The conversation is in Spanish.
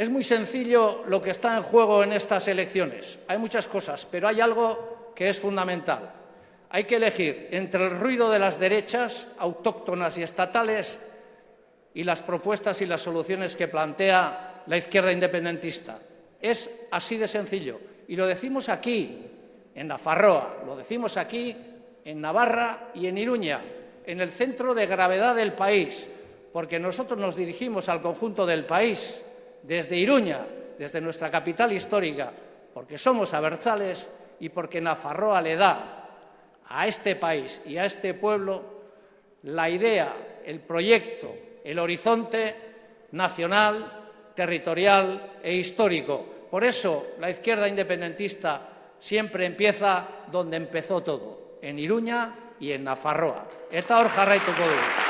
Es muy sencillo lo que está en juego en estas elecciones. Hay muchas cosas, pero hay algo que es fundamental. Hay que elegir entre el ruido de las derechas autóctonas y estatales y las propuestas y las soluciones que plantea la izquierda independentista. Es así de sencillo. Y lo decimos aquí, en Nafarroa, lo decimos aquí, en Navarra y en Iruña, en el centro de gravedad del país, porque nosotros nos dirigimos al conjunto del país desde Iruña, desde nuestra capital histórica, porque somos abertzales y porque Nafarroa le da a este país y a este pueblo la idea, el proyecto, el horizonte nacional, territorial e histórico. Por eso la izquierda independentista siempre empieza donde empezó todo, en Iruña y en Nafarroa. Eta hor jarraituko.